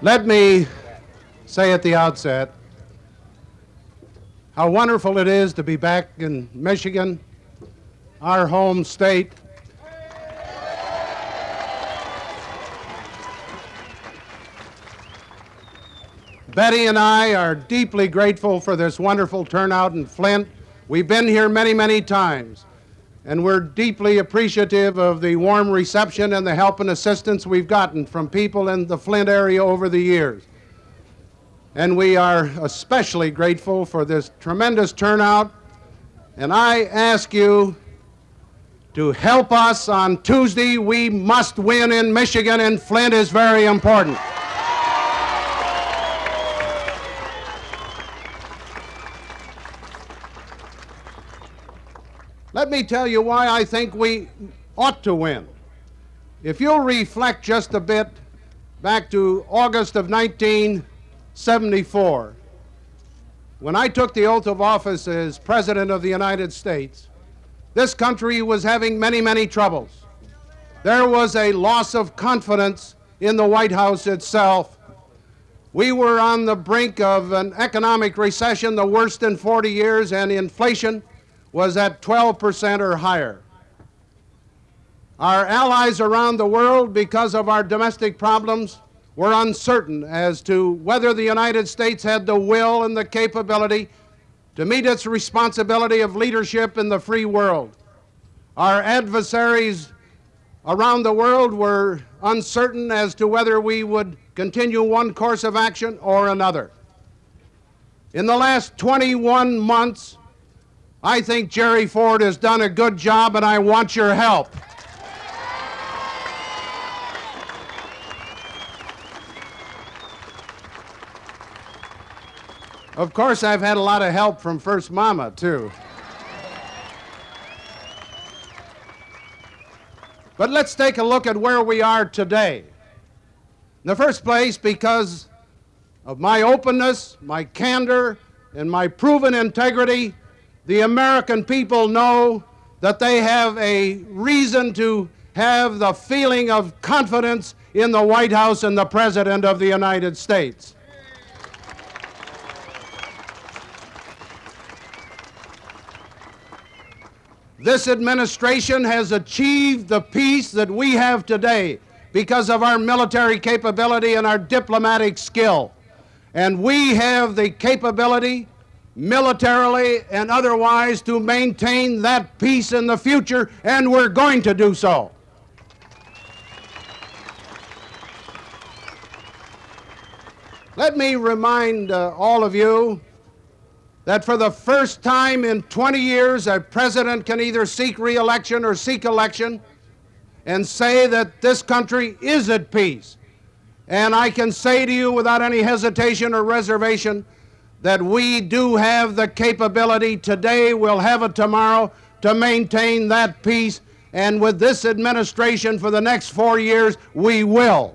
Let me say at the outset how wonderful it is to be back in Michigan, our home state. Betty and I are deeply grateful for this wonderful turnout in Flint. We've been here many, many times, and we're deeply appreciative of the warm reception and the help and assistance we've gotten from people in the Flint area over the years. And we are especially grateful for this tremendous turnout. And I ask you to help us on Tuesday. We must win in Michigan, and Flint is very important. Let me tell you why I think we ought to win. If you'll reflect just a bit back to August of 1974, when I took the oath of office as President of the United States, this country was having many, many troubles. There was a loss of confidence in the White House itself. We were on the brink of an economic recession, the worst in 40 years, and inflation was at 12% or higher. Our allies around the world, because of our domestic problems, were uncertain as to whether the United States had the will and the capability to meet its responsibility of leadership in the free world. Our adversaries around the world were uncertain as to whether we would continue one course of action or another. In the last 21 months, I think Jerry Ford has done a good job, and I want your help. Of course, I've had a lot of help from First Mama, too. But let's take a look at where we are today. In the first place, because of my openness, my candor, and my proven integrity, the American people know that they have a reason to have the feeling of confidence in the White House and the President of the United States. This administration has achieved the peace that we have today because of our military capability and our diplomatic skill. And we have the capability militarily and otherwise to maintain that peace in the future, and we're going to do so. Let me remind uh, all of you that for the first time in 20 years, a president can either seek reelection or seek election and say that this country is at peace. And I can say to you without any hesitation or reservation that we do have the capability today, we'll have it tomorrow, to maintain that peace. And with this administration for the next four years, we will.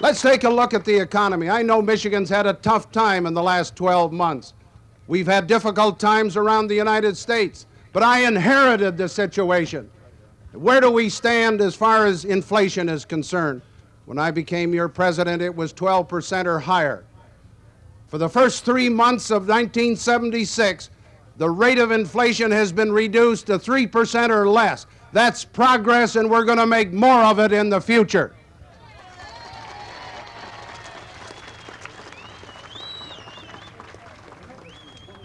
Let's take a look at the economy. I know Michigan's had a tough time in the last 12 months. We've had difficult times around the United States, but I inherited the situation. Where do we stand as far as inflation is concerned? When I became your president, it was 12% or higher. For the first three months of 1976, the rate of inflation has been reduced to 3% or less. That's progress, and we're going to make more of it in the future.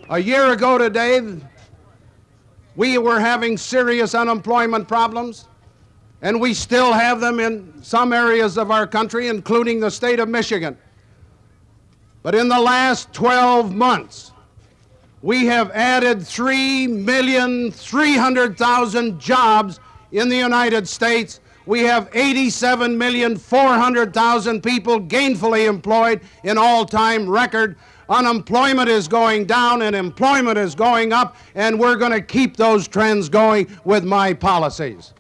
A year ago today, we were having serious unemployment problems, and we still have them in some areas of our country, including the state of Michigan. But in the last 12 months, we have added 3,300,000 jobs in the United States. We have 87,400,000 people gainfully employed, an all-time record. Unemployment is going down and employment is going up, and we're going to keep those trends going with my policies.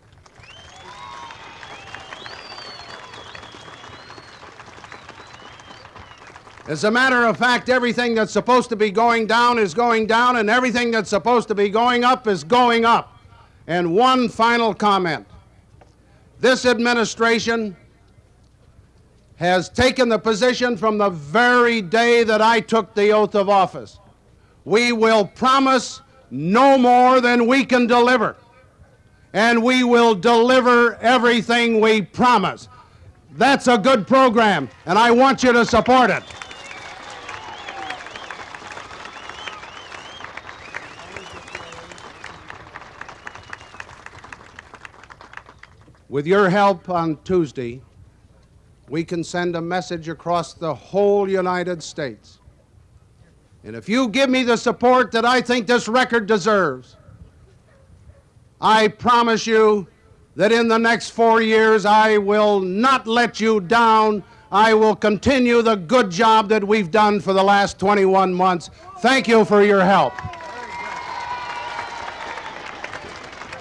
As a matter of fact, everything that's supposed to be going down is going down, and everything that's supposed to be going up is going up. And one final comment. This administration has taken the position from the very day that I took the oath of office. We will promise no more than we can deliver. And we will deliver everything we promise. That's a good program, and I want you to support it. With your help on Tuesday, we can send a message across the whole United States. And if you give me the support that I think this record deserves, I promise you that in the next four years I will not let you down. I will continue the good job that we've done for the last 21 months. Thank you for your help.